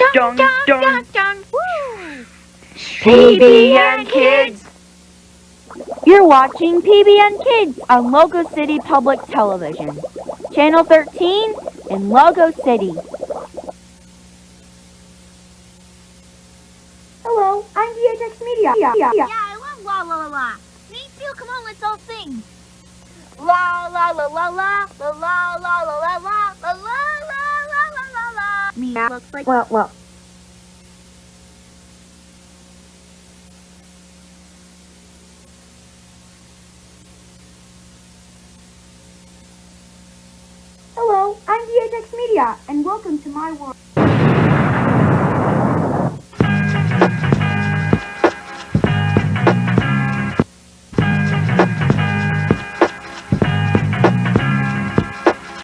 Dun, dun, dun, dun. Woo! PBN Kids. You're watching PBN Kids on Logo City Public Television, Channel 13 in Logo City. Hello, I'm DHX Media. Yeah, I love la la la la. Me too. Come on, let's all sing. La la la la la la la la la la la la la la la la la. Looks like Well, well. Hello, I'm DHX Media, and welcome to my world.